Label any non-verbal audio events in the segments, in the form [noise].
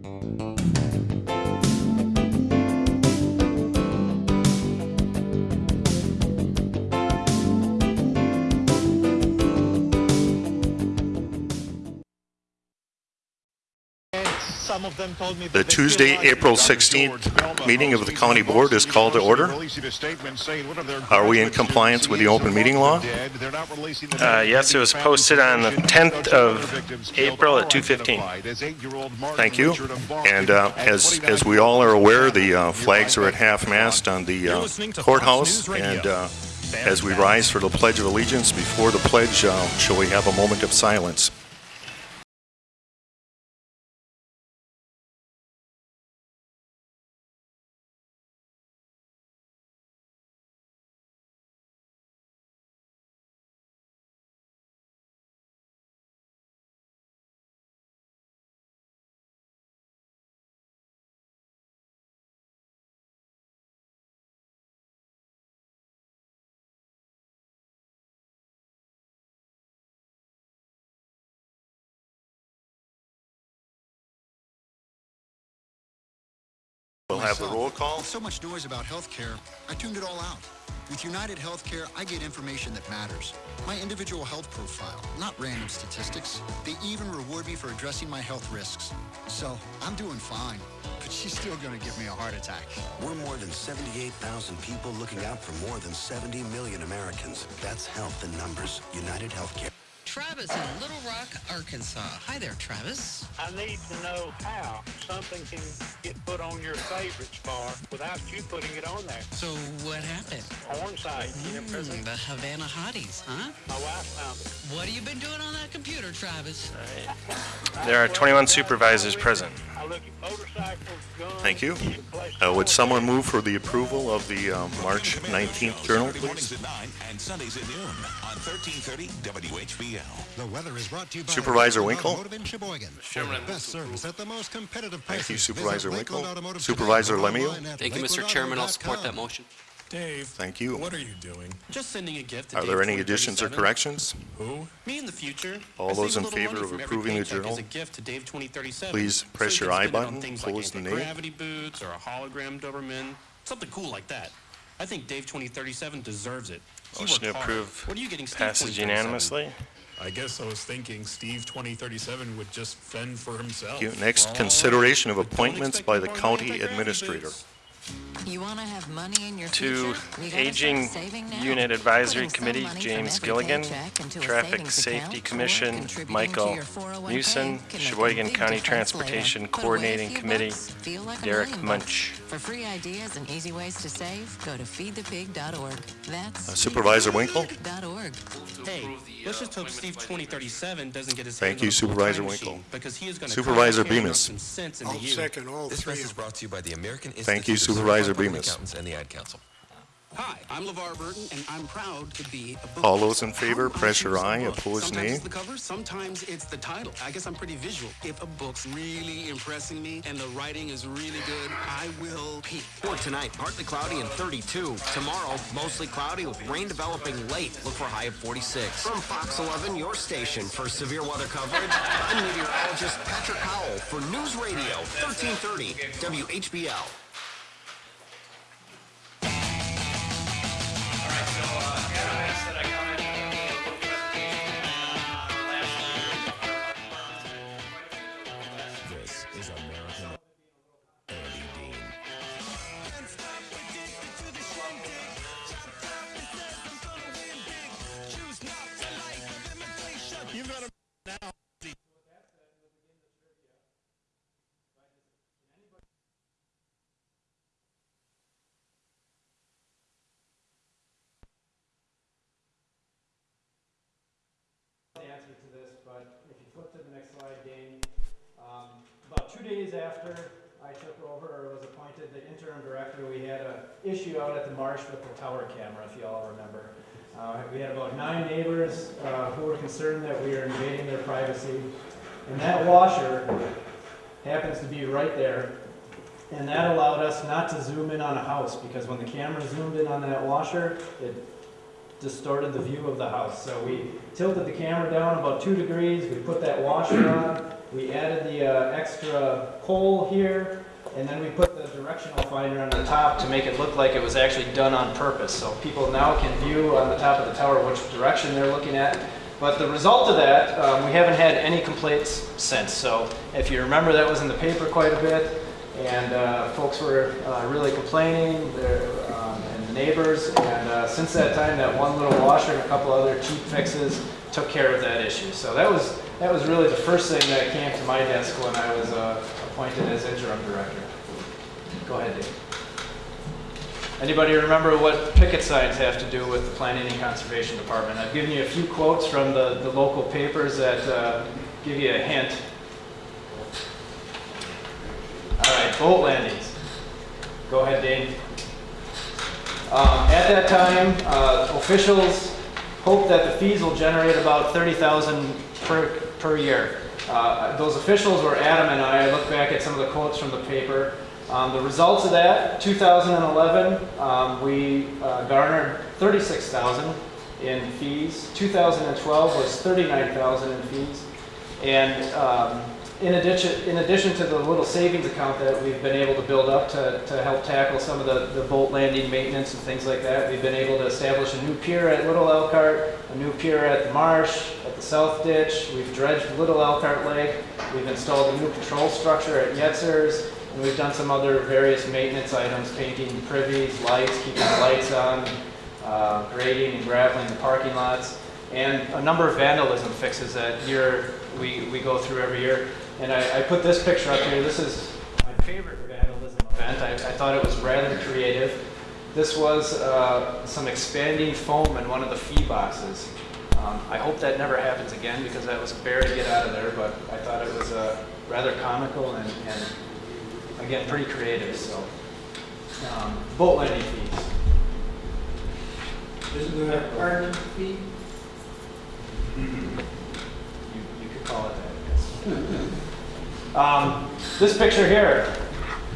Some of The they feel Tuesday, April 16th meeting of the county board is called to order. releasing a statement saying one of their Are we in compliance with the open meeting law? the dead. They're not releasing the Uh, yes, it was posted on the 10th of April at 2:15. identified as eight-year-old Martin Thank you. And uh, as, as we all are aware, the uh, flags are at half-mast on the uh, listening to Fox courthouse. And uh, as we rise for the Pledge of Allegiance, before the pledge, uh, shall we have a moment of silence? Have the roll call. With so much noise about healthcare, I tuned it all out. With United Healthcare, I get information that matters. My individual health profile, not random statistics. They even reward me for addressing my health risks. So I'm doing fine, but she's still gonna give me a heart attack. We're more than 78,000 people looking out for more than 70 million Americans. That's health in numbers. United Healthcare. Travis in Little Rock, Arkansas. Hi there, Travis. I need to know how something can get put on your favorites bar without you putting it on there. So what happened? Porn site. Mm, the Havana Hotties, huh? My wife found it. What have you been doing on that computer, Travis? There are 21 supervisors present. I look at motorcycles, guns. Thank you. Uh, Would someone move for the approval of the uh, March 19th journal, please? at 9 and Sundays at noon on 1330 WHBL. The weather is brought to you by Supervisor Lakeland Winkle? Automotive in Sheboygan. For the best service at the most competitive prices. Thank you, Supervisor Lakeland Winkle. Automotive Supervisor today or Lemieux? Thank you, Mr. Chairman. I'll support that motion. Dave, Thank you. what are you doing? Just sending a gift to Are Dave there any additions or corrections? Who? Me in the future. All I those in favor of approving the journal, a gift to Dave please press you your I spend it on button, things like the nay. gravity boots or a hologram Doberman. Something cool like that. I think Dave 2037 deserves it. He Motion to approve What are you getting, Steve Passes unanimously. I guess I was thinking Steve 2037 would just fend for himself. Next, consideration of appointments by the county administrator. Boots. You want to have money in your To future? Aging start saving now. Unit Advisory Committee, James Gilligan. paycheck into a Traffic Safety Commission, contributing to Michael your 401k Newson. can Sheboygan County Transportation later. Put away a Coordinating Committee, feel like Derek. Munch. For free ideas and easy ways to save, go to feedthepig.org. That's Uh, Supervisor Winkle? .org. Hey, let's just hope Steve 2037 doesn't get his Thank you, Supervisor Winkle. Because he is going to Supervisor Bemis. some sense into you. all This message is brought to you by the American Institute Thank you, of Supervisor Bemis. And the Ad Council. Hi, I'm LeVar Burton, and I'm proud to be a book All those in favor, How I press your choose a aye. book. Opposed, sometimes nay. it's the cover, sometimes it's the title. I guess I'm pretty visual. If a book's really impressing me and the writing is really good, I will peek. For tonight, partly cloudy and 32. Tomorrow, mostly cloudy with rain developing late. Look for a high of 46. From Fox 11, your station for severe weather coverage, I'm meteorologist Patrick Howell for News Radio 1330 WHBL. Interim director, we had a issue out at the marsh with the tower camera, if you all remember. Uh, we had about nine neighbors, uh, who were concerned that we were invading their privacy. And that washer happens to be right there. And that allowed us not to zoom in on a house, because when the camera zoomed in on that washer, it distorted the view of the house. So we tilted the camera down about two degrees, we put that washer on, we added the uh, extra pole here, and then we put the directional finder on the top to make it look like it was actually done on purpose. So people now can view on the top of the tower which direction they're looking at. But the result of that, um, we haven't had any complaints since. So if you remember, that was in the paper quite a bit, and uh, folks were uh, really complaining, um, and the neighbors. And uh, since that time, that one little washer and a couple other cheap fixes took care of that issue. So that was that was really the first thing that came to my desk when I was uh, appointed as interim director. Go ahead, Dave. Anybody remember what picket signs have to do with the Planning and Conservation Department? I've given you a few quotes from the, the local papers that uh, give you a hint. All right, boat landings. Go ahead, Dane. Um, at that time, uh, officials hope that the fees will generate about 30,000 per, per year. Uh, those officials were Adam and I. I look back at some of the quotes from the paper. Um, the results of that, 2011, um, we uh, garnered 36,000 in fees. 2012 was 39,000 in fees. And um, in addition, in addition to the little savings account that we've been able to build up to, to help tackle some of the, the boat landing maintenance and things like that, we've been able to establish a new pier at Little Elkhart, a new pier at the marsh, South Ditch. We've dredged Little Elkhart Lake. We've installed a new patrol structure at Yetzers. And we've done some other various maintenance items, painting privies, lights, keeping the lights on, uh, grading and graveling the parking lots, and a number of vandalism fixes that year we, we go through every year. And I, I put this picture up here. This is my favorite vandalism event. I, I thought it was rather creative. This was uh, some expanding foam in one of the fee boxes. Um, I hope that never happens again because that was a bear to get out of there, but I thought it was uh, rather comical and, and again, pretty creative. So, um, boat landing fees. Isn't there a parking fee? You, you could call it that, yes. Um, this picture here,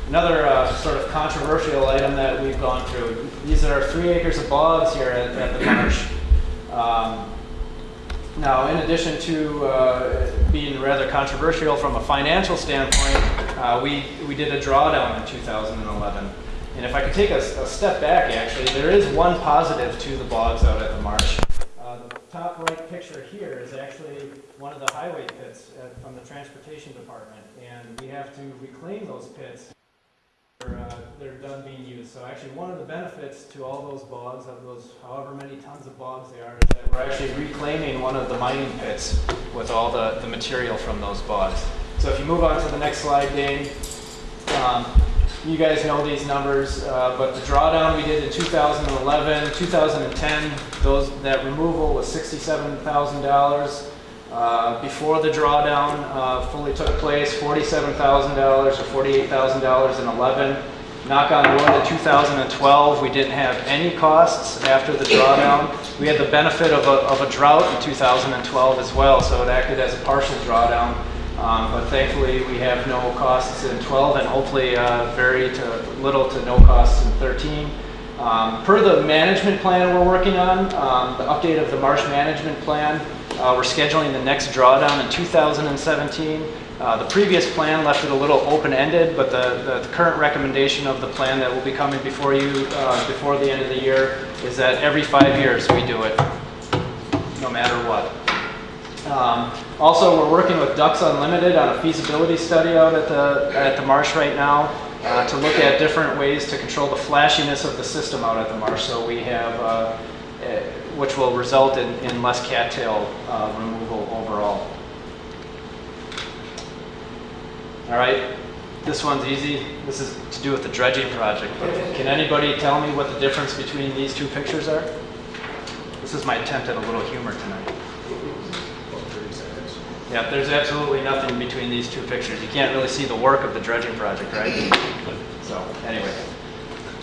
another uh, sort of controversial item that we've gone through. These are three acres of bogs here at, at the marsh. Um, now, in addition to uh, being rather controversial from a financial standpoint, uh, we, we did a drawdown in 2011. And if I could take a, a, step back, actually, there is one positive to the bogs out at the marsh. Uh, the top right picture here is actually one of the highway pits at, from the transportation department. And we have to reclaim those pits uh, they're done being used. So actually one of the benefits to all those bogs, of those however many tons of bogs they are, is that we're actually reclaiming one of the mining pits with all the, the material from those bogs. So if you move on to the next slide, Dane, um, you guys know these numbers, uh, but the drawdown we did in 2011, 2010, those that removal was $67,000. Uh, before the drawdown uh, fully took place, $47,000 or $48,000 in 11. Knock on wood, in 2012, we didn't have any costs after the drawdown. We had the benefit of a, of a drought in 2012 as well, so it acted as a partial drawdown. Um, but thankfully, we have no costs in 12 and hopefully uh, very to little to no costs in 13. Um, per the management plan we're working on, um, the update of the marsh management plan, uh, we're scheduling the next drawdown in 2017. Uh, the previous plan left it a little open-ended, but the, the, current recommendation of the plan that will be coming before you uh, before the end of the year is that every five years we do it, no matter what. Um, also, we're working with Ducks Unlimited on a feasibility study out at the, at the marsh right now uh, to look at different ways to control the flashiness of the system out at the marsh. So we have, uh, uh, which will result in, in less cattail uh, removal overall. All right, this one's easy. This is to do with the dredging project. Can anybody tell me what the difference between these two pictures are? This is my attempt at a little humor tonight. Yeah, there's absolutely nothing between these two pictures. You can't really see the work of the dredging project, right? So, anyway,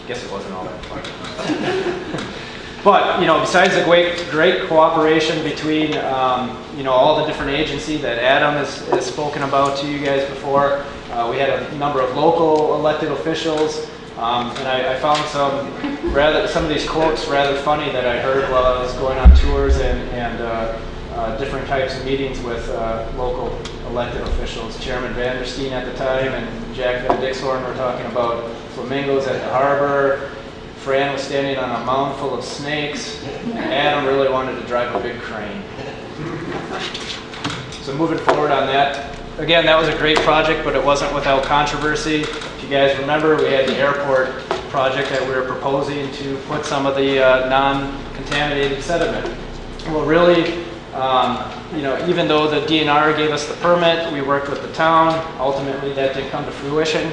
I guess it wasn't all that fun. [laughs] but, you know, besides the great, great cooperation between, um, you know, all the different agencies that Adam has, has spoken about to you guys before, uh, we had a number of local elected officials, um, and I, I, found some rather some of these quotes rather funny that I heard while I was going on tours and, and uh, uh, different types of meetings with uh, local elected officials. Chairman Vandersteen at the time and Jack Van Dixhorn were talking about flamingos at the harbor. Fran was standing on a mound full of snakes. and Adam really wanted to drive a big crane. So moving forward on that, again, that was a great project, but it wasn't without controversy. If you guys remember, we had the airport project that we were proposing to put some of the uh, non-contaminated sediment. Well, really, um, you know, even though the DNR gave us the permit, we worked with the town. Ultimately, that didn't come to fruition.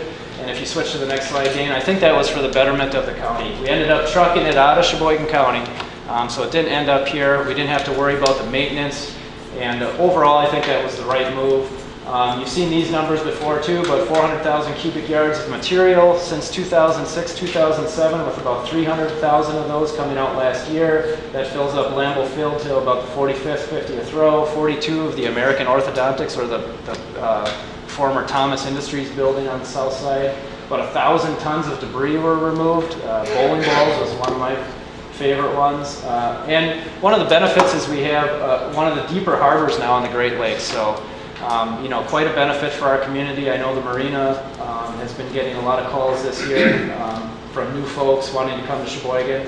If you switch to the next slide, Dane, I think that was for the betterment of the county. We ended up trucking it out of Sheboygan County, um, so it didn't end up here. We didn't have to worry about the maintenance. And uh, overall, I think that was the right move. Um, you've seen these numbers before too, but 400,000 cubic yards of material since 2006, 2007, with about 300,000 of those coming out last year. That fills up Lambeau Field to about the 45th, 50th row. 42 of the American Orthodontics, or the, the uh, former Thomas Industries building on the south side. About a thousand tons of debris were removed. Uh, bowling balls was one of my favorite ones. Uh, and one of the benefits is we have uh, one of the deeper harbors now on the Great Lakes. So, um, you know, quite a benefit for our community. I know the marina um, has been getting a lot of calls this year um, from new folks wanting to come to Sheboygan.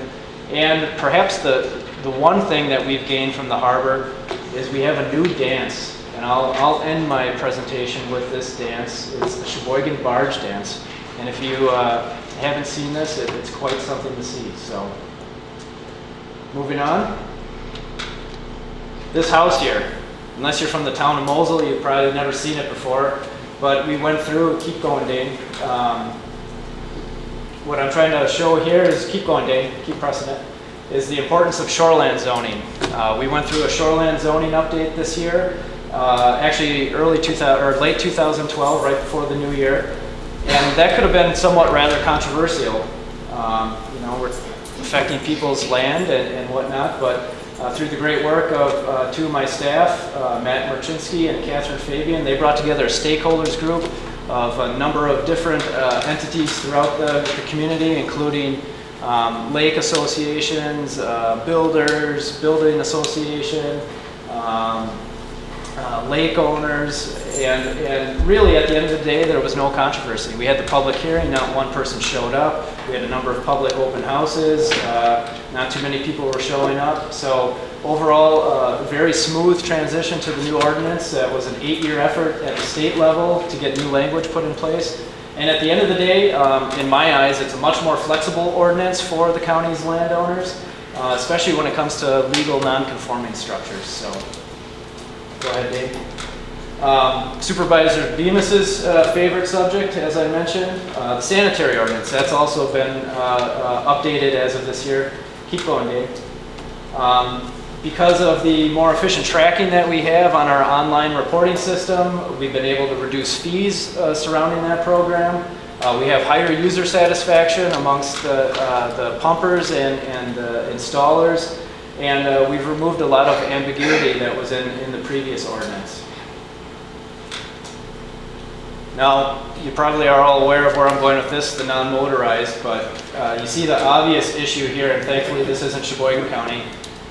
And perhaps the, the one thing that we've gained from the harbor is we have a new dance. And I'll, I'll end my presentation with this dance. It's the Sheboygan Barge Dance. And if you uh, haven't seen this, it, it's quite something to see. So. Moving on. This house here, unless you're from the town of Mosel, you've probably never seen it before. But we went through, keep going, Dane. Um, what I'm trying to show here is, keep going, Dane, keep pressing it, is the importance of shoreland zoning. Uh, we went through a shoreland zoning update this year, uh, actually early 2000, or late 2012, right before the new year. And that could have been somewhat rather controversial. Um, you know, we're affecting people's land and, and whatnot, but uh, through the great work of uh, two of my staff, uh, Matt Merchinsky and Catherine Fabian, they brought together a stakeholders group of a number of different uh, entities throughout the, the community, including um, lake associations, uh, builders, building association, um, uh, lake owners, and, and really at the end of the day, there was no controversy. We had the public hearing, not one person showed up. We had a number of public open houses, uh, not too many people were showing up. So overall, uh, very smooth transition to the new ordinance. That was an eight-year effort at the state level to get new language put in place. And at the end of the day, um, in my eyes, it's a much more flexible ordinance for the county's landowners, uh, especially when it comes to legal non-conforming structures. So. Go ahead, Dave. Um, Supervisor Bemis's uh, favorite subject, as I mentioned, uh, the sanitary ordinance. That's also been uh, uh updated as of this year. Keep going, Dave. Um, because of the more efficient tracking that we have on our online reporting system, we've been able to reduce fees uh, surrounding that program. Uh, we have higher user satisfaction amongst the, the pumpers and, and the installers. And uh, we've removed a lot of ambiguity that was in, in the previous ordinance. Now, you probably are all aware of where I'm going with this, the non-motorized, but uh, you see the obvious issue here, and thankfully this isn't Sheboygan County.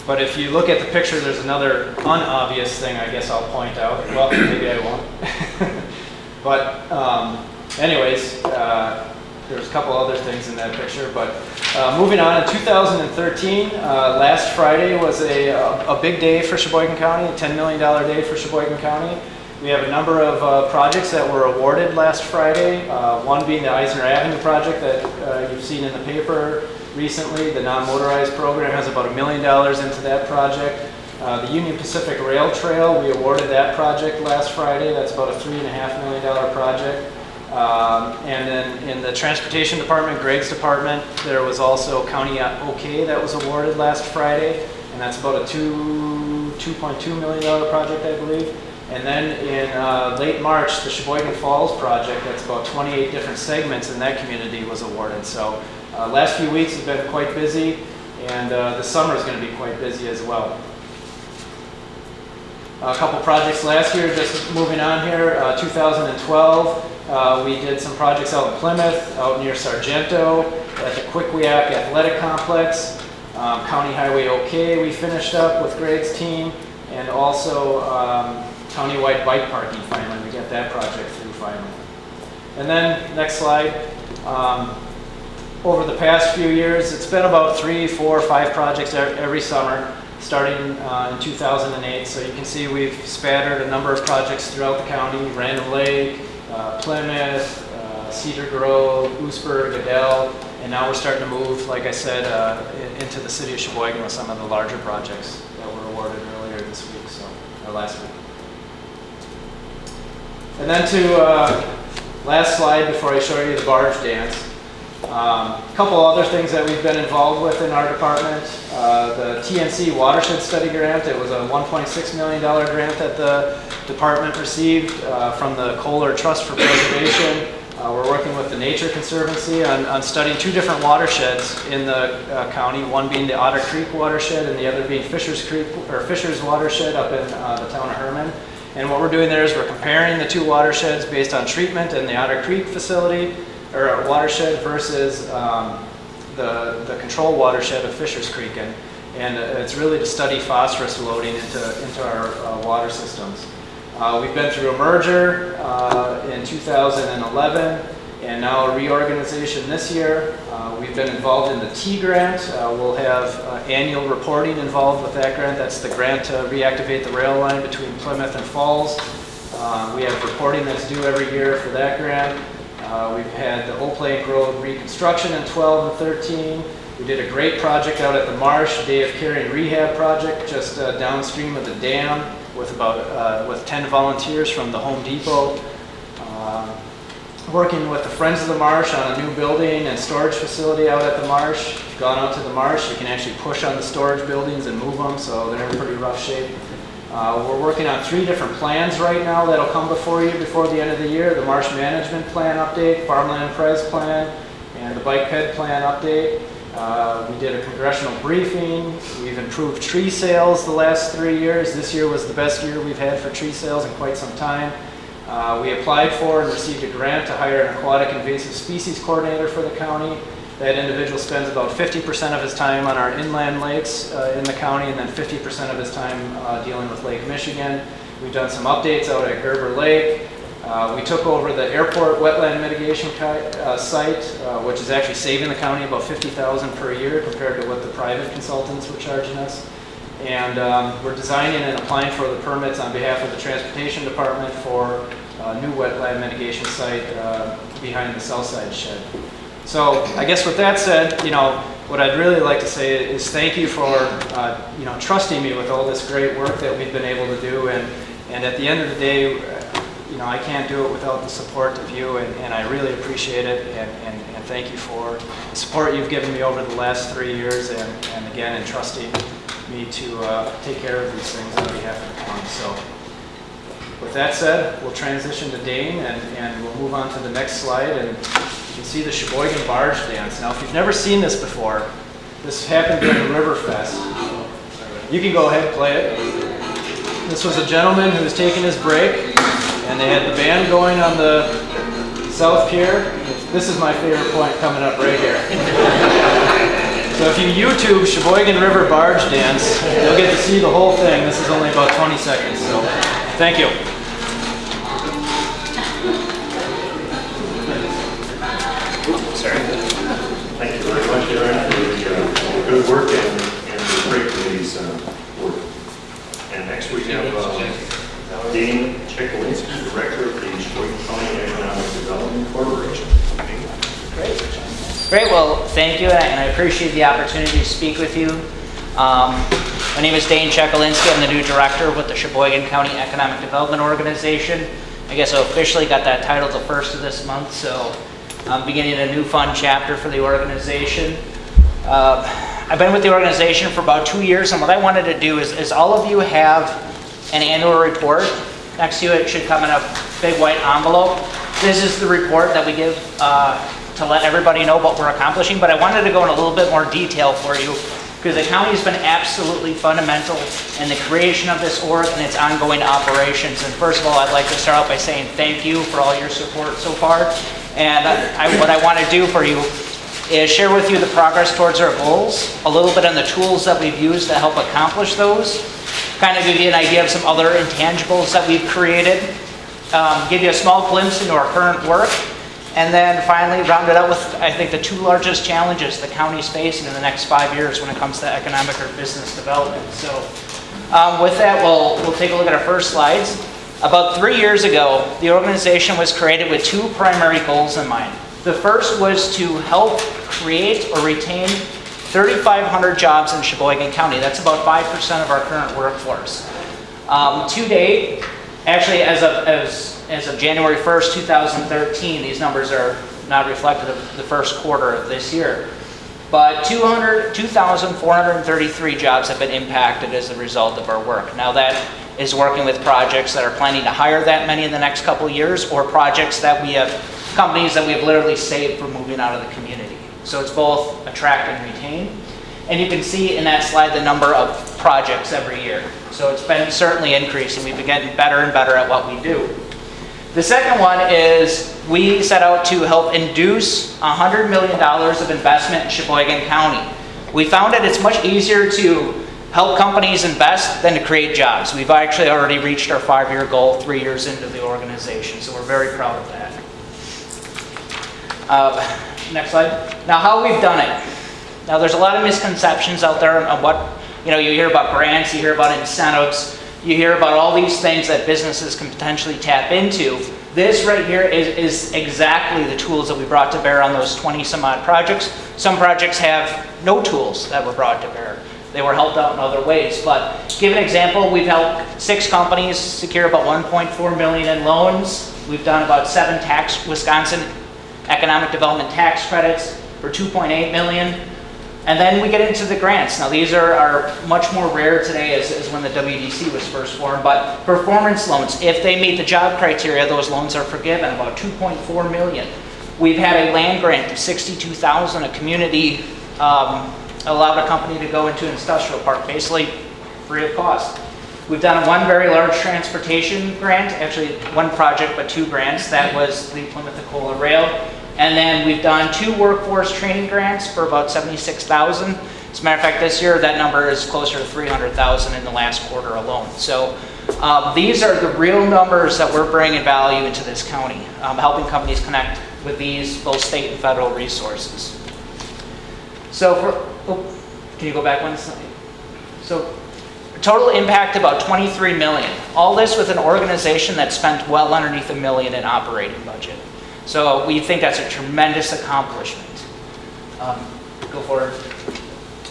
But if you look at the picture, there's another unobvious thing I guess I'll point out. Well, maybe I won't. [laughs] but um, anyways, uh, there's a couple other things in that picture, but uh, moving on, in 2013, uh, last Friday was a, a, big day for Sheboygan County, a $10 million day for Sheboygan County. We have a number of uh, projects that were awarded last Friday, uh, one being the Eisner Avenue project that uh, you've seen in the paper recently. The non-motorized program has about a million dollars into that project. Uh, the Union Pacific Rail Trail, we awarded that project last Friday. That's about a three and a half million dollar project. Um, and then in the transportation department, Greg's department, there was also County OK that was awarded last Friday, and that's about a two, $2.2 million project, I believe. And then in uh, late March, the Sheboygan Falls project, that's about 28 different segments in that community was awarded. So uh, last few weeks have been quite busy, and uh, the summer is going to be quite busy as well. A couple projects last year, just moving on here, uh, 2012, uh, we did some projects out in Plymouth, out near Sargento, at the Quickiac Athletic Complex. Um, County Highway OK we finished up with Greg's team, and also um, countywide bike parking finally We got that project through finally. And then, next slide. Um, over the past few years, it's been about three, four, five projects every summer, starting uh, in 2008. So you can see we've spattered a number of projects throughout the county, Random Lake, uh, Plymouth, uh, Cedar Grove, Oostburg, Adell, and now we're starting to move, like I said, uh, in- into the city of Sheboygan with some of the larger projects that were awarded earlier this week, so, or last week. And then to, uh, last slide before I show you the barge dance. A couple other things that we've been involved with in our department. Uh, the TNC Watershed Study Grant, it was a $1.6 million grant that the department received uh, from the Kohler Trust for Preservation. Uh, We're working with the Nature Conservancy on, on studying two different watersheds in the uh, county, one being the Otter Creek watershed and the other being Fisher's Creek, or Fisher's watershed up in uh, the town of Herman. And what we're doing there is we're comparing the two watersheds based on treatment in the Otter Creek facility, or watershed versus um, the, the control watershed of Fisher's Creek. And, and it's really to study phosphorus loading into, into our uh, water systems. Uh, we've been through a merger uh, in 2011 and now a reorganization this year. Uh, we've been involved in the T grant. Uh, we'll have uh, annual reporting involved with that grant. That's the grant to reactivate the rail line between Plymouth and Falls. We have reporting that's due every year for that grant. Uh, we've had the Old Lake Road reconstruction in 12 and 13. We did a great project out at the Marsh, Day of Caring Rehab Project, just uh, downstream of the dam with about uh, with 10 volunteers from the Home Depot. Uh, working with the Friends of the Marsh on a new building and storage facility out at the marsh. If you've gone out to the marsh, you can actually push on the storage buildings and move them, so they're in pretty rough shape. Uh, we're working on three different plans right now that'll come before you before the end of the year. The marsh management plan update, farmland pres plan, and the bike ped plan update. Uh, we did a congressional briefing. We've improved tree sales the last three years. This year was the best year we've had for tree sales in quite some time. Uh, we applied for and received a grant to hire an aquatic invasive species coordinator for the county. That individual spends about 50% of his time on our inland lakes uh, in the county and then 50% of his time uh, dealing with Lake Michigan. We've done some updates out at Gerber Lake. Uh, we took over the airport wetland mitigation uh, site, uh, which is actually saving the county about 50000 per year compared to what the private consultants were charging us. And um, we're designing and applying for the permits on behalf of the Transportation Department for a new wetland mitigation site uh, behind the south side shed. So I guess with that said, you know, what I'd really like to say is thank you for, uh, you know, trusting me with all this great work that we've been able to do. And, and at the end of the day, you know, I can't do it without the support of you, and, and I really appreciate it. And, and, and thank you for the support you've given me over the last three years, and, and again, entrusting me to uh, take care of these things on behalf of the county. So with that said, we'll transition to Dane, and, and we'll move on to the next slide. And you can see the Sheboygan Barge Dance. Now, if you've never seen this before, this happened during the Riverfest. You can go ahead and play it. This was a gentleman who was taking his break, and they had the band going on the South Pier. This is my favorite point coming up right here. [laughs] So if you YouTube Sheboygan River Barge Dance, you'll get to see the whole thing. This is only about 20 seconds, so thank you. Good work and and the great committee's uh, work. And next we have uh, Dean Checolinski, Director of the Sheboygan County Economic Development Corporation. Great, well, thank you, and I appreciate the opportunity to speak with you. Um, my name is Dane Checolinski. I'm the new director with the Sheboygan County Economic Development Organization. I guess I officially got that title the first of this month, so I'm beginning a new fun chapter for the organization. Uh, I've been with the organization for about two years, and what I wanted to do is, is all of you have an annual report. Next to it should come in a big white envelope. This is the report that we give uh, to let everybody know what we're accomplishing, but I wanted to go in a little bit more detail for you because the county has been absolutely fundamental in the creation of this org and its ongoing operations. And first of all, I'd like to start out by saying thank you for all your support so far. And I, what I want to do for you is share with you the progress towards our goals, a little bit on the tools that we've used to help accomplish those, kind of give you an idea of some other intangibles that we've created, um, give you a small glimpse into our current work, and then finally round it out with, I think, the two largest challenges the county's facing in the next five years when it comes to economic or business development. So um, with that, we'll, we'll take a look at our first slides. About three years ago, the organization was created with two primary goals in mind. The first was to help create or retain 3,500 jobs in Sheboygan County. That's about 5% of our current workforce. Um, to date, actually as of, as, as of January 1st, 2013, these numbers are not reflective of the first quarter of this year. But 200 2,433 jobs have been impacted as a result of our work. Now that is working with projects that are planning to hire that many in the next couple years or projects that we have, companies that we have literally saved from moving out of the community. So it's both attract and retain. And you can see in that slide the number of projects every year. So it's been certainly increasing. We've been getting better and better at what we do. The second one is we set out to help induce $100 million of investment in Sheboygan County. We found that it's much easier to help companies invest than to create jobs. We've actually already reached our five-year goal three years into the organization, so we're very proud of that. Uh, next slide. Now, how we've done it. Now, there's a lot of misconceptions out there on what, you know, you hear about grants, you hear about incentives, you hear about all these things that businesses can potentially tap into. This right here is, is exactly the tools that we brought to bear on those 20 some odd projects. Some projects have no tools that were brought to bear. They were helped out in other ways. But give an example, we've helped six companies secure about 1.4 million in loans. We've done about seven tax Wisconsin economic development tax credits for 2.8 million. And then we get into the grants. Now these are, are much more rare today as, as when the WDC was first formed, but performance loans, if they meet the job criteria, those loans are forgiven, about 2.4 million. We've had a land grant of 62,000, a community um, allowed a company to go into an industrial park, basically free of cost. We've done one very large transportation grant, actually one project, but two grants. That was the Plymouth Ecola Rail. And then we've done two workforce training grants for about 76,000. As a matter of fact, this year that number is closer to 300,000 in the last quarter alone. So um, these are the real numbers that we're bringing value into this county, um, helping companies connect with these both state and federal resources. So for, oh, can you go back one slide? So total impact about 23 million. All this with an organization that spent well underneath a million in operating budget. So we think that's a tremendous accomplishment. Um, go forward.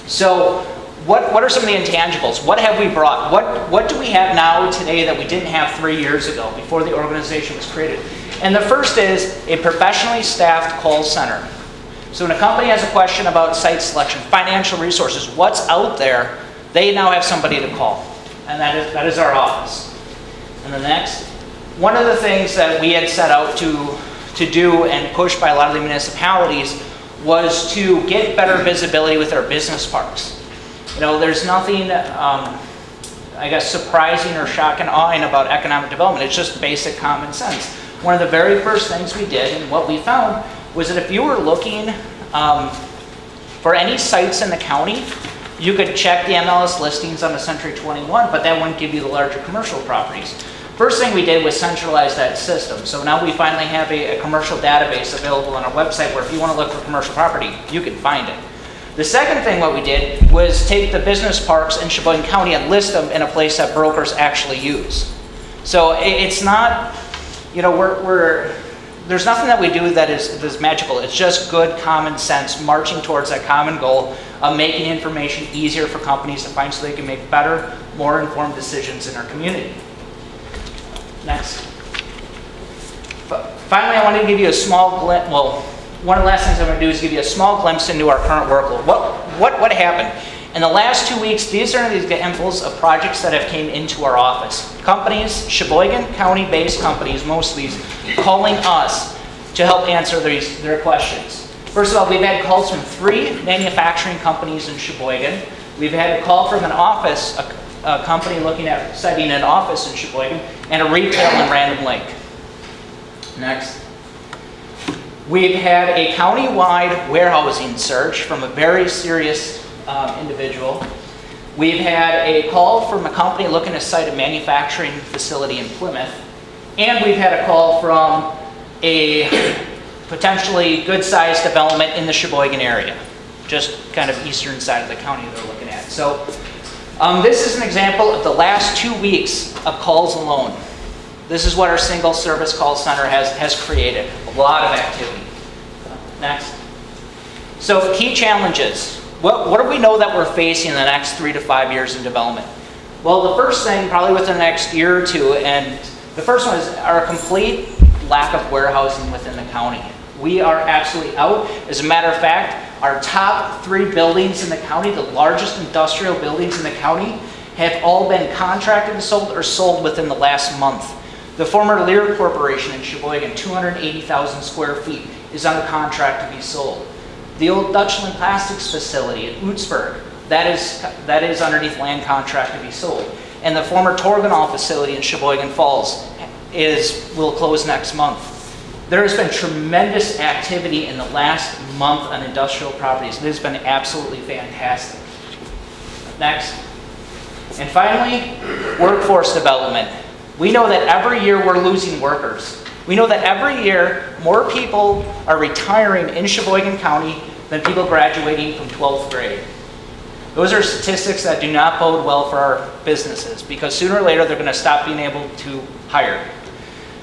So what, what are some of the intangibles? What have we brought? What, what do we have now today that we didn't have three years ago before the organization was created? And the first is a professionally staffed call center. So when a company has a question about site selection, financial resources, what's out there, they now have somebody to call. And that is, that is our office. And the next, one of the things that we had set out to, to do and pushed by a lot of the municipalities was to get better visibility with our business parks. You know, there's nothing, um, I guess, surprising or shocking awing about economic development. It's just basic common sense. One of the very first things we did and what we found was that if you were looking um, for any sites in the county, you could check the MLS listings on the Century 21, but that wouldn't give you the larger commercial properties. First thing we did was centralize that system. So now we finally have a, a commercial database available on our website where if you want to look for commercial property, you can find it. The second thing what we did was take the business parks in Sheboygan County and list them in a place that brokers actually use. So it, it's not, you know, we're, we're there's nothing that we do that is, that is magical. It's just good common sense marching towards that common goal of making information easier for companies to find so they can make better, more informed decisions in our community. Next. But finally, I want to give you a small glimpse. Well, one of the last things I'm going to do is give you a small glimpse into our current workload. What, what, what happened? In the last two weeks, these are the examples of projects that have came into our office. Companies, Sheboygan County-based companies, most of these, calling us to help answer these, their questions. First of all, we've had calls from three manufacturing companies in Sheboygan. We've had a call from an office, a, a company looking at setting an office in Sheboygan, and a retail in Random Lake. Next. We've had a county-wide warehousing search from a very serious um, individual. We've had a call from a company looking to site a manufacturing facility in Plymouth. And we've had a call from a potentially good-sized development in the Sheboygan area, just kind of eastern side of the county they're looking at. So um, this is an example of the last two weeks of calls alone. This is what our single service call center has, has created, a lot of activity. Next. So key challenges. What, what do we know that we're facing in the next three to five years in development? Well, the first thing, probably within the next year or two, and the first one is our complete lack of warehousing within the county. We are absolutely out. As a matter of fact, our top three buildings in the county, the largest industrial buildings in the county, have all been contracted and sold or sold within the last month. The former Lear Corporation in Sheboygan, 280,000 square feet, is under contract to be sold. The old Dutchland Plastics facility in Oostburg, that is, that is underneath land contract to be sold. And the former Torginol facility in Sheboygan Falls is, will close next month. There has been tremendous activity in the last month on industrial properties. It has been absolutely fantastic. Next. And finally, workforce development. We know that every year we're losing workers. We know that every year more people are retiring in Sheboygan County than people graduating from 12th grade. Those are statistics that do not bode well for our businesses because sooner or later they're going to stop being able to hire.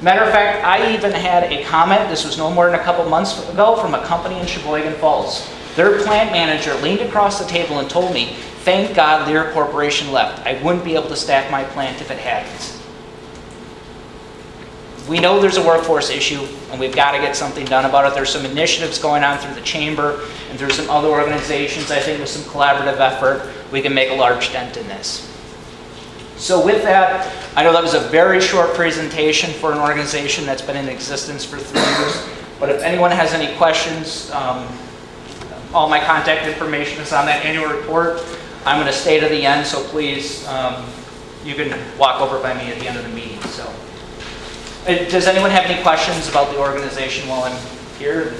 Matter of fact, I even had a comment, this was no more than a couple months ago, from a company in Sheboygan Falls. Their plant manager leaned across the table and told me, thank God Lear Corporation left. I wouldn't be able to staff my plant if it hadn't. We know there's a workforce issue and we've got to get something done about it. There's some initiatives going on through the chamber and through some other organizations. I think with some collaborative effort, we can make a large dent in this. So with that, I know that was a very short presentation for an organization that's been in existence for three years. But if anyone has any questions, um, all my contact information is on that annual report. I'm going to stay to the end, so please, um, you can walk over by me at the end of the meeting. So, Uh, does anyone have any questions about the organization while I'm here?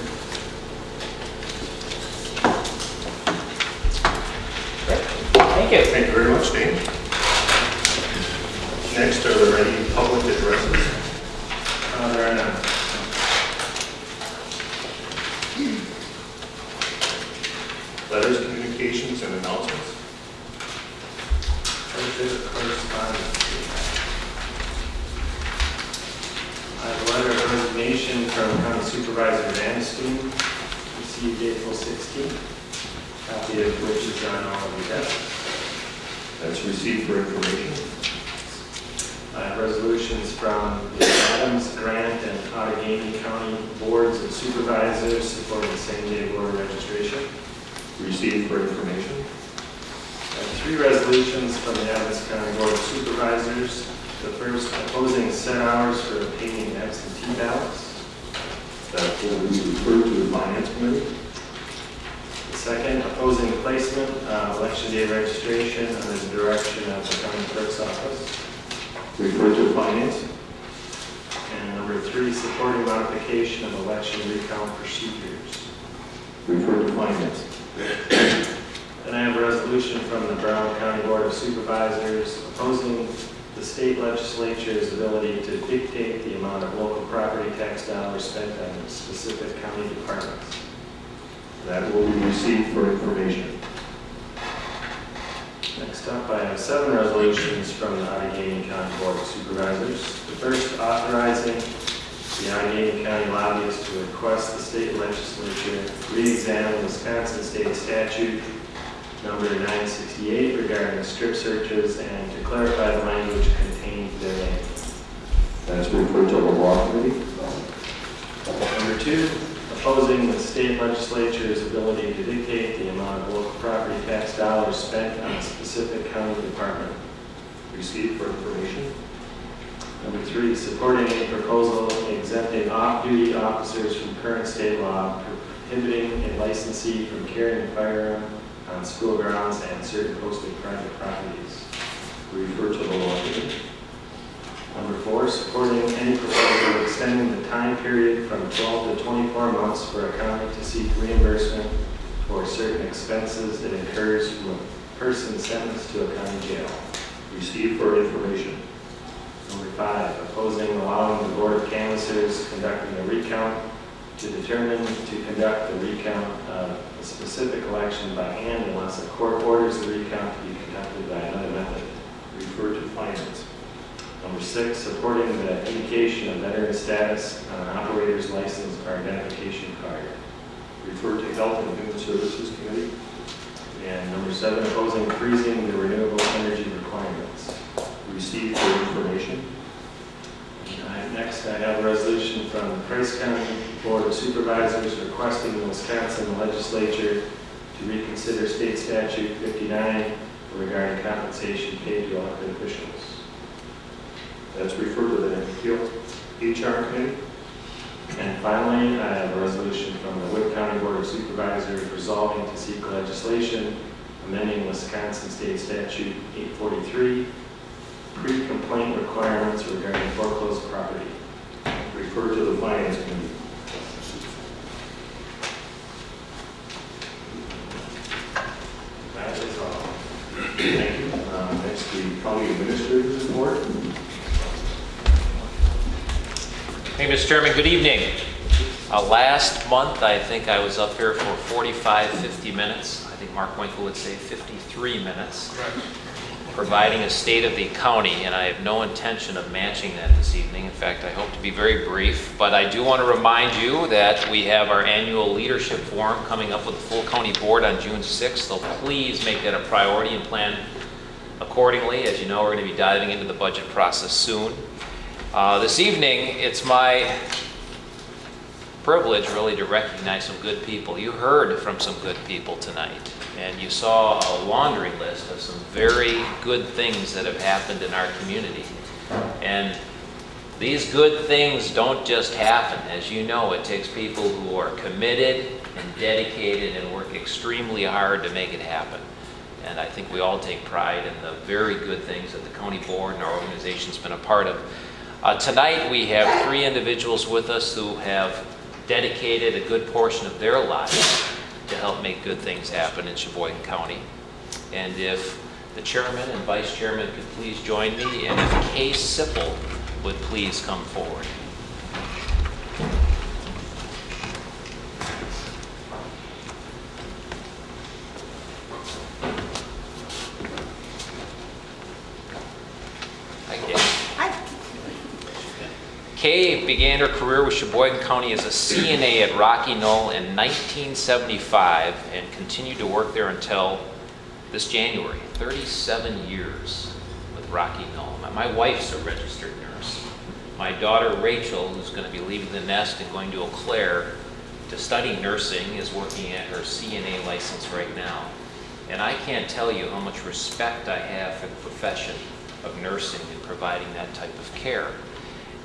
Thank you. Thank you very much, Dave. Next, are there any public addresses? Uh, There are none. Letters, communications, and announcements? Correspondence. I have a letter of resignation from County Supervisor Van Steen, received April 16th, copy of which is on all of your desks. That's received for information. I have resolutions from the Adams, Grant, and Outagamie County Boards of Supervisors supporting same-day voter registration. Received for information. I have three resolutions from the Adams County Board of Supervisors. The first opposing set hours for obtaining absentee ballots. That will be referred to the Finance Committee. The second, opposing placement, uh, election day registration under the direction of the county clerk's office. Referred to Finance. And number three, supporting modification of election recount procedures. Referred to Finance. Then I have a resolution from the Brown County Board of Supervisors opposing the state legislature's ability to dictate the amount of local property tax dollars spent on specific county departments. That will be received for information. Next up, I have seven resolutions from the Outagamie County Board of Supervisors. The first authorizing the Outagamie County lobbyists to request the state legislature re-examine Wisconsin state statute number 968 regarding strip searches and to clarify the language contained therein. That's referred to the Law Committee. Number two, opposing the state legislature's ability to dictate the amount of local property tax dollars spent on a specific county department. Received for information. Number three, supporting a proposal exempting off-duty officers from current state law prohibiting a licensee from carrying a firearm on school grounds and certain posted private properties. Refer to the Law here. Number four, supporting any proposal extending the time period from 12 to 24 months for a county to seek reimbursement for certain expenses it incurs from a person sentenced to a county jail. Received for information. Five, opposing allowing the Board of Canvassers conducting a recount to determine to conduct the recount of a specific election by hand unless a court orders the recount to be conducted by another method. Refer to finance. Number six, supporting the indication of veteran status on an operator's license or identification card. Refer to Health and Human Services Committee. And number seven, opposing freezing the renewable energy requirements. Receive for information. Next, I have a resolution from the Price County Board of Supervisors requesting the Wisconsin Legislature to reconsider state statute 59 regarding compensation paid to elected officials. That's referred to the HR Committee. And finally, I have a resolution from the Wood County Board of Supervisors resolving to seek legislation amending Wisconsin State Statute 843, pre-complaint requirements regarding foreclosed property. Refer to the Finance Committee. That is all. Thank you. Uh, Next, the County Administrator's Report. Hey, Mr. Chairman, good evening. Uh, Last month, I think I was up here for 45, 50 minutes. I think Mark Winkle would say 53 minutes. Providing a state of the county, and I have no intention of matching that this evening. In fact, I hope to be very brief. But I do want to remind you that we have our annual leadership forum coming up with the full county board on June 6th. So please make that a priority and plan accordingly. As you know, we're going to be diving into the budget process soon. Uh, This evening, it's my privilege really to recognize some good people. You heard from some good people tonight, and you saw a laundry list of some very good things that have happened in our community. And these good things don't just happen. As you know, it takes people who are committed and dedicated and work extremely hard to make it happen. And I think we all take pride in the very good things that the county board and our organization's been a part of. Uh, Tonight, we have three individuals with us who have dedicated a good portion of their lives to help make good things happen in Sheboygan County. And if the chairman and vice chairman could please join me, and if Kay Sippel would please come forward. Hi, Kay. Kay began her career with Sheboygan County as a CNA at Rocky Knoll in 1975 and continued to work there until this January. 37 years with Rocky Knoll. My- wife's a registered nurse. My daughter Rachel, who's going to be leaving the nest and going to Eau Claire to study nursing, is working at her CNA license right now. And I can't tell you how much respect I have for the profession of nursing and providing that type of care.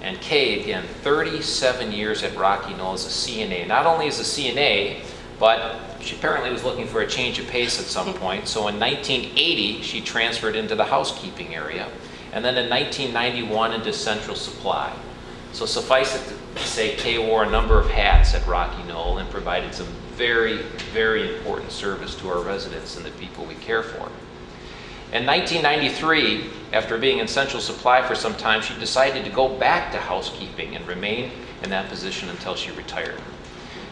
And Kay, again, 37 years at Rocky Knoll as a CNA. Not only as a CNA, but she apparently was looking for a change of pace at some [laughs] point. So in 1980, she transferred into the housekeeping area. And then in 1991 into Central Supply. So suffice it to say, Kay wore a number of hats at Rocky Knoll and provided some very, very important service to our residents and the people we care for. In 1993, after being in Central Supply for some time, she decided to go back to housekeeping and remain in that position until she retired.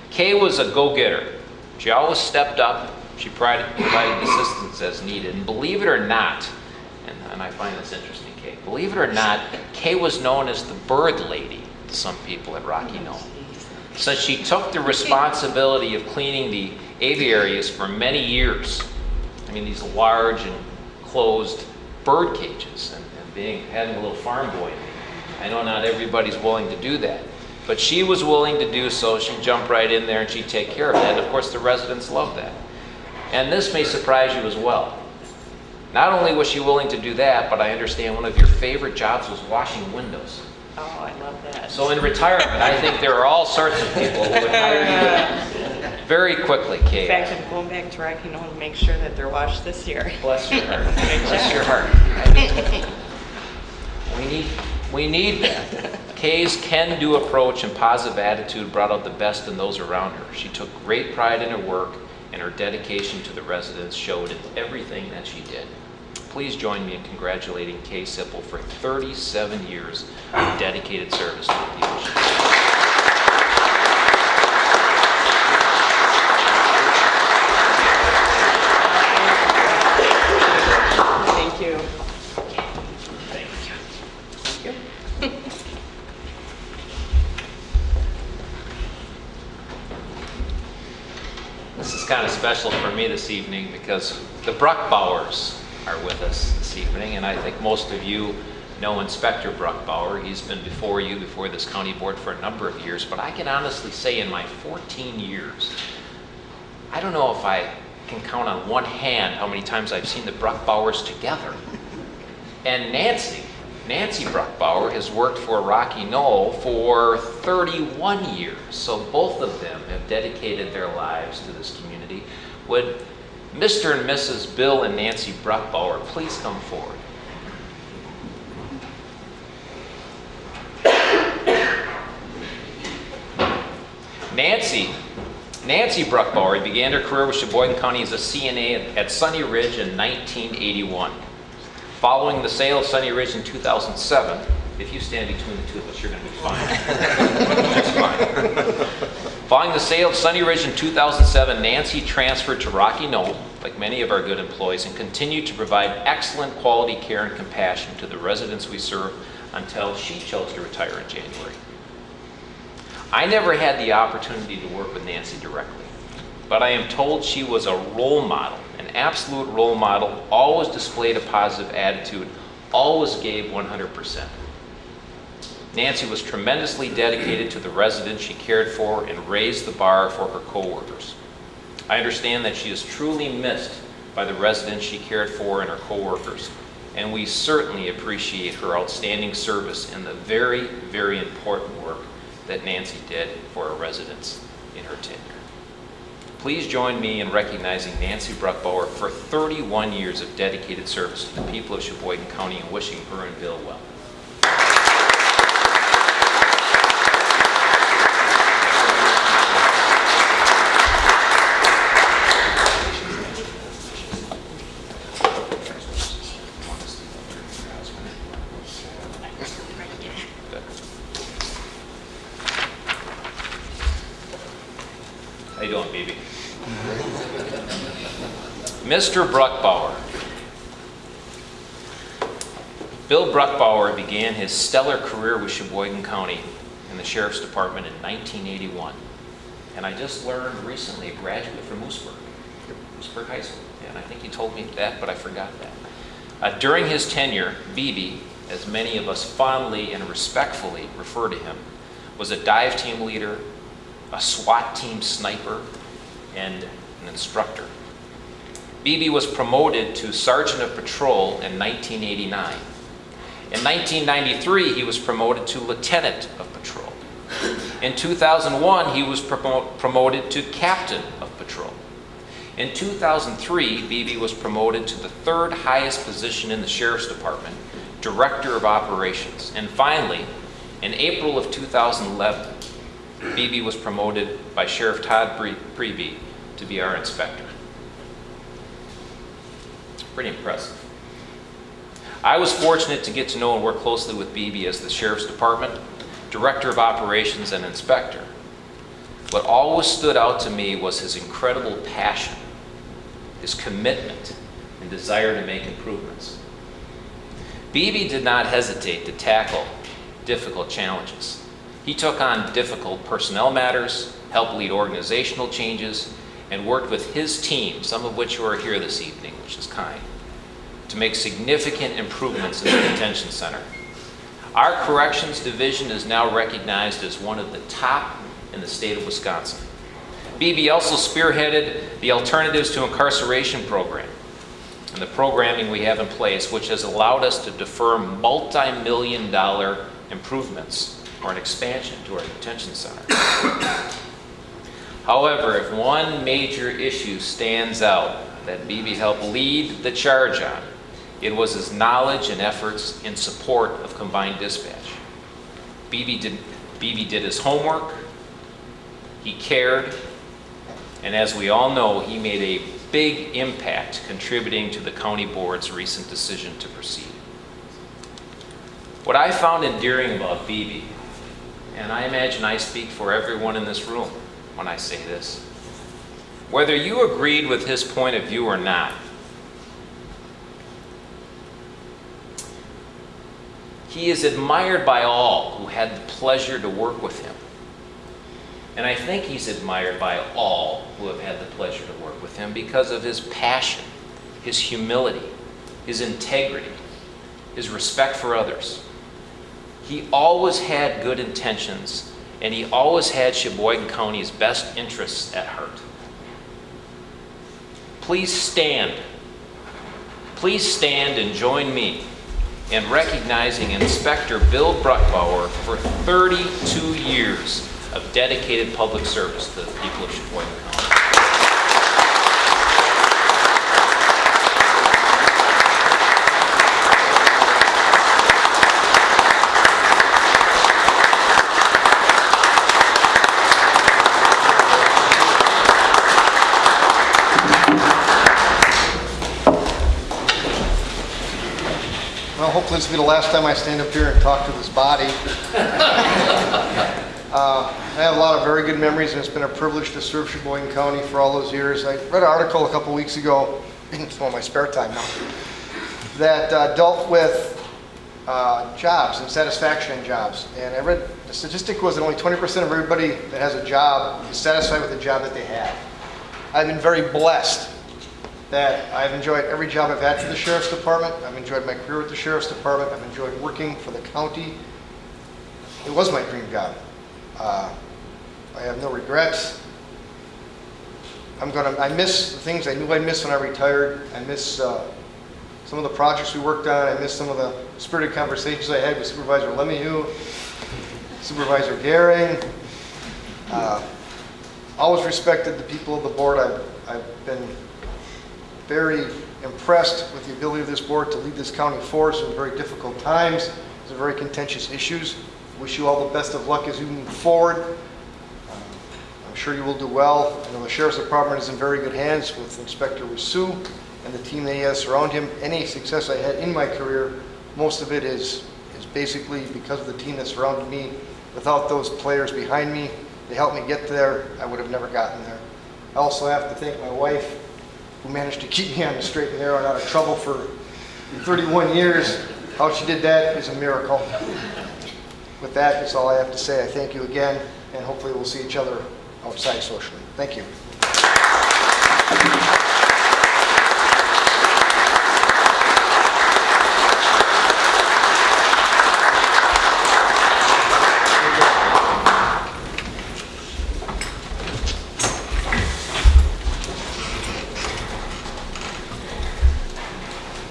Kay was a go-getter. She always stepped up. She provided provided assistance as needed. And believe it or not, and, and I find this interesting, Kay, believe it or not, Kay was known as the bird lady to some people at Rocky Knoll. Since she took the responsibility of cleaning the aviaries for many years, I mean, these large and closed bird cages and, and being having a little farm boy in me. I know not everybody's willing to do that, but she was willing to do so. She'd jump right in there and she'd take care of that. And of course, the residents loved that. And this may surprise you as well. Not only was she willing to do that, but I understand one of your favorite jobs was washing windows. Oh, I love that. So in retirement, I think there are all sorts of people who would hire you [laughs] very quickly, In fact, I'm going back to Rocky Knoll to make sure that they're washed this year. Bless your heart. [laughs] Bless your heart. [laughs] We need, we need that. Kay's can-do approach and positive attitude brought out the best in those around her. She took great pride in her work, and her dedication to the residents showed in everything that she did. please join me in congratulating Kay Sipple for 37 years of dedicated service to the people. Special for me this evening because the Bruckbauers are with us this evening, and I think most of you know Inspector Bruckbauer. He's been before you, before this county board for a number of years, but I can honestly say in my 14 years, I don't know if I can count on one hand how many times I've seen the Bruckbauers together. And Nancy, Nancy Bruckbauer has worked for Rocky Knoll for 31 years. So both of them have dedicated their lives to this community. Would Mr. and Mrs. Bill and Nancy Bruckbauer please come forward? Nancy, Nancy Bruckbauer began her career with Sheboygan County as a CNA at Sunny Ridge in 1981. Following the sale of Sunny Ridge in 2007, if you stand between the two of us, you're going to be fine. [laughs] Following the sale of Sunny Ridge in 2007, Nancy transferred to Rocky Knoll, like many of our good employees, and continued to provide excellent quality care and compassion to the residents we serve until she chose to retire in January. I never had the opportunity to work with Nancy directly, but I am told she was a role model, an absolute role model, always displayed a positive attitude, always gave 100%. Nancy was tremendously dedicated to the residents she cared for and raised the bar for her coworkers. I understand that she is truly missed by the residents she cared for and her coworkers, and we certainly appreciate her outstanding service and the very, very important work that Nancy did for our residents in her tenure. Please join me in recognizing Nancy Bruckbauer for 31 years of dedicated service to the people of Sheboygan County and wishing her and Bill well. How you doing, BB? Mr. Bruckbauer. Bill Bruckbauer began his stellar career with Sheboygan County in the Sheriff's Department in 1981. And I just learned recently, a graduate from Oostburg, Oostburg High School. And I think he told me that, but I forgot that. Uh, during his tenure, BB, as many of us fondly and respectfully refer to him, was a dive team leader, a SWAT team sniper, and an instructor. BB was promoted to Sergeant of Patrol in 1989. In 1993, he was promoted to Lieutenant of Patrol. In 2001, he was promo promoted to Captain of Patrol. In 2003, BB was promoted to the third highest position in the Sheriff's Department, Director of Operations. And finally, in April of 2011, BB was promoted by Sheriff Todd Pre- Priebe to be our inspector. Pretty impressive. I was fortunate to get to know and work closely with BB as the Sheriff's Department, Director of Operations, and Inspector. What always stood out to me was his incredible passion, his commitment, and desire to make improvements. BB did not hesitate to tackle difficult challenges. He took on difficult personnel matters, helped lead organizational changes, and worked with his team, some of which are here this evening, which is kind, to make significant improvements in the detention center. Our corrections division is now recognized as one of the top in the state of Wisconsin. BB also spearheaded the Alternatives to Incarceration program and the programming we have in place, which has allowed us to defer multi-million dollar improvements or an expansion to our detention center. However, if one major issue stands out that BB helped lead the charge on, it was his knowledge and efforts in support of combined dispatch. BB did, BB did his homework, he cared, And as we all know, he made a big impact contributing to the county board's recent decision to proceed. What I found endearing about BB, and I imagine I speak for everyone in this room when I say this, whether you agreed with his point of view or not, he is admired by all who had the pleasure to work with him. And I think he's admired by all who have had the pleasure to work with him because of his passion, his humility, his integrity, his respect for others. He always had good intentions, and he always had Sheboygan County's best interests at heart. Please stand. Please stand and join me in recognizing Inspector Bill Bruckbauer for 32 years of dedicated public service to the people of Sheboygan County. Hopefully this will be the last time I stand up here and talk to this body. [laughs] Uh, I have a lot of very good memories, and it's been a privilege to serve Sheboygan County for all those years. I read an article a couple weeks ago, [laughs] it's one of my spare time now, that uh, dealt with uh, jobs and satisfaction in jobs. And I read, the statistic was that only 20% of everybody that has a job is satisfied with the job that they have. I've been very blessed that I've enjoyed every job I've had for the Sheriff's Department. I've enjoyed my career with the Sheriff's Department. I've enjoyed working for the county. It was my dream job. Uh, I have no regrets. I'm gonna, I miss the things I knew I'd miss when I retired. I miss uh, some of the projects we worked on. I miss some of the spirited conversations I had with Supervisor Lemieux, Supervisor Garing. Uh, Always respected the people of the board. I've, I've been very impressed with the ability of this board to lead this county force in very difficult times, some very contentious issues. Wish you all the best of luck as you move forward. Um, I'm sure you will do well. I know the Sheriff's Department is in very good hands with Inspector Rousseau and the team that he has around him. Any success I had in my career, most of it is, is basically because of the team that surrounded me. Without those players behind me, they helped me get there, I would have never gotten there. I also have to thank my wife, who managed to keep me on the straight and narrow and out of trouble for 31 years. How she did that is a miracle. With that, that's all I have to say. I thank you again, and hopefully we'll see each other outside socially. Thank you.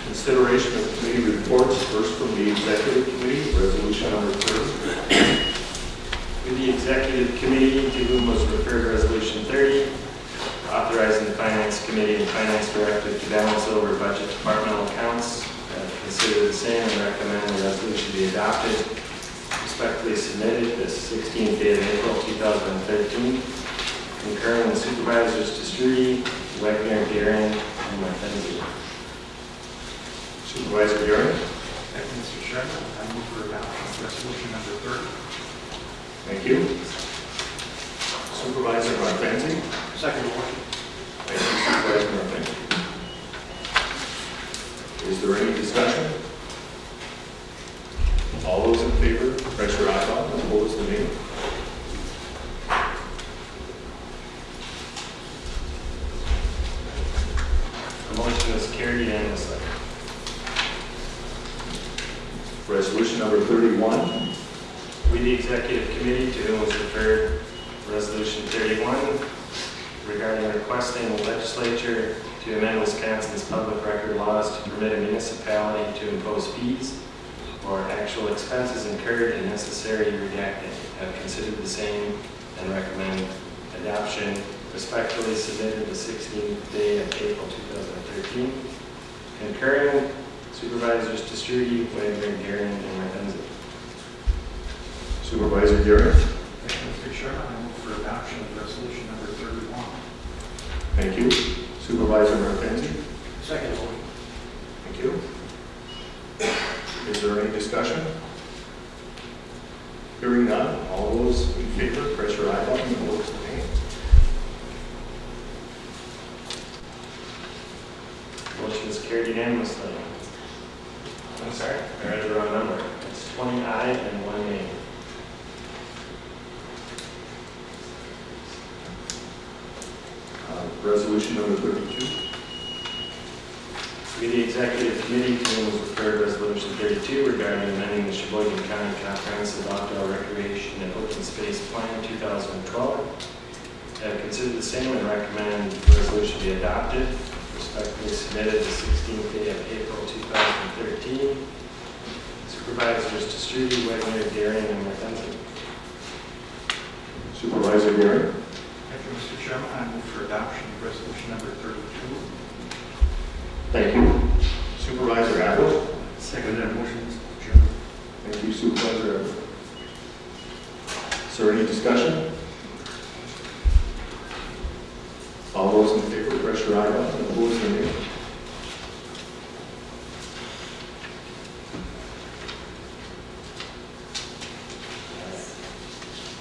Consideration of committee reports, first from the executive committee, resolution number 30. With the executive committee, to whom was referred resolution 30, authorizing the finance committee and finance director to balance over budget departmental accounts, uh, consider the same and recommend the resolution be adopted. Respectfully submitted this 16th day of April 2013, concurring with supervisors Te Stroete, Wagner, Garin, and Mackenzie. Supervisor Garrett. Thank you, Mr. Chairman. I move for adoption of resolution number 30. Thank you. Supervisor Martenzi. Second motion. Thank you, Supervisor Martenzi. Is there any discussion? All those in favor, press your eye button, opposed, the name. The motion is carried unanimously. Resolution number 31. We, the executive committee, to whom was referred resolution 31 regarding requesting the legislature to amend Wisconsin's public record laws to permit a municipality to impose fees or actual expenses incurred and necessary redacting. Have considered the same and recommend adoption. Respectfully submitted the 16th day of April 2013. Concurring Supervisors Te Stroete, Wagner, Garin, and Martenzi. Supervisor Garrett. Thank you, Mr. Chairman. I for adoption of resolution number 31. Thank you. Supervisor Martenzi? Second. Thank you. Is there any discussion? Hearing none, all those in favor, press your aye button and vote nay. Motion is carried unanimously. I'm sorry, I read the wrong number. It's 20 aye and 1 nay. Uh, resolution number 32. The Executive Committee was prepared Resolution 32 regarding amending the Sheboygan County Comprehensive Outdoor Recreation and Open Space Plan 2012. Have considered the same and recommend the resolution be adopted. Respectfully submitted the 16th day of April 2013. Supervisors Te Stroete, Wagner, Darian, and Martensi. Supervisor Gary? Thank you, Mr. Chairman. I move for adoption of resolution number 32. Thank you. Supervisor Adler? Second that motion, Mr. Chairman. Thank you, Supervisor Adler. Is there any discussion? All those in favor, press your aye button and opposed, nay.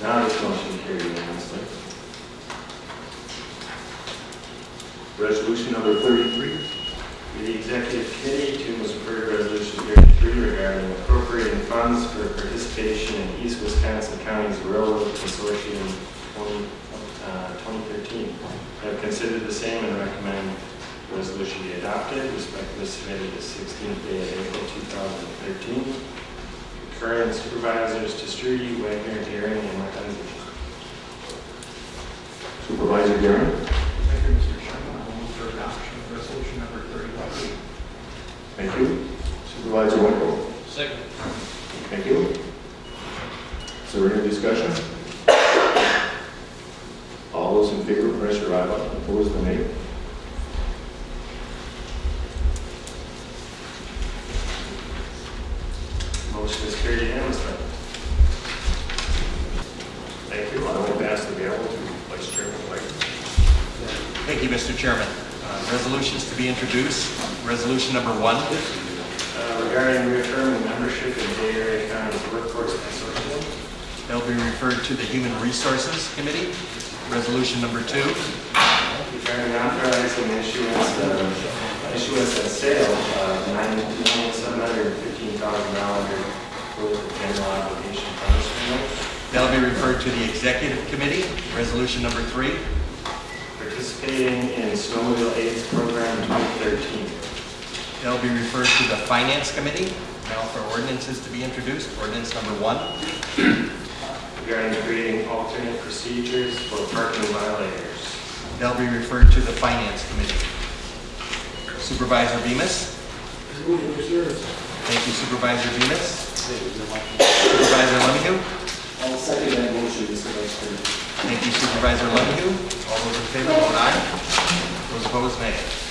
Now this motion carried unanimously. Resolution number 33. The executive committee to was referred resolution 33 regarding appropriating funds for participation in East Wisconsin County's Railroad Consortium 20, uh, 2013. Have considered the same and recommend the resolution be adopted. Respectfully submitted the 16th day of April 2013. Current supervisors Te Stroete, Wagner, Daring, and Martensi. Supervisor Gary? Thank you, Mr. Chairman. I move for adoption of resolution number 31. Thank you. Supervisor Winkle? Second. Thank you. Is there any discussion? All those in favor, press your aye button, opposed, nay. Motion is carried unanimously. Thank you. I will pass the gavel to Vice Chairman White. Thank you, Mr. Chairman. Uh, Resolutions to be introduced. Resolution number one. Uh, Regarding reaffirming membership in Bay Area County's Workforce Consortium. They'll be referred to the Human Resources Committee. Resolution number two. Regarding authorizing issuance of, issuance and sale of nine million seven hundred fifteen thousand dollars for the general obligation note. That'll be referred to the Executive Committee. Resolution number three. Participating in snowmobile aids program 2013. That'll be referred to the Finance Committee. Now for ordinances to be introduced. Ordinance number one. Regarding creating alternate procedures for parking violators. That'll be referred to the Finance Committee. Supervisor Bemis. Thank you, Supervisor Bemis. Supervisor Lemieux. I'll second that motion, Mr. Vice Chairman. Thank you, Supervisor Lemieux. All those in favor, vote aye. Those opposed, nay.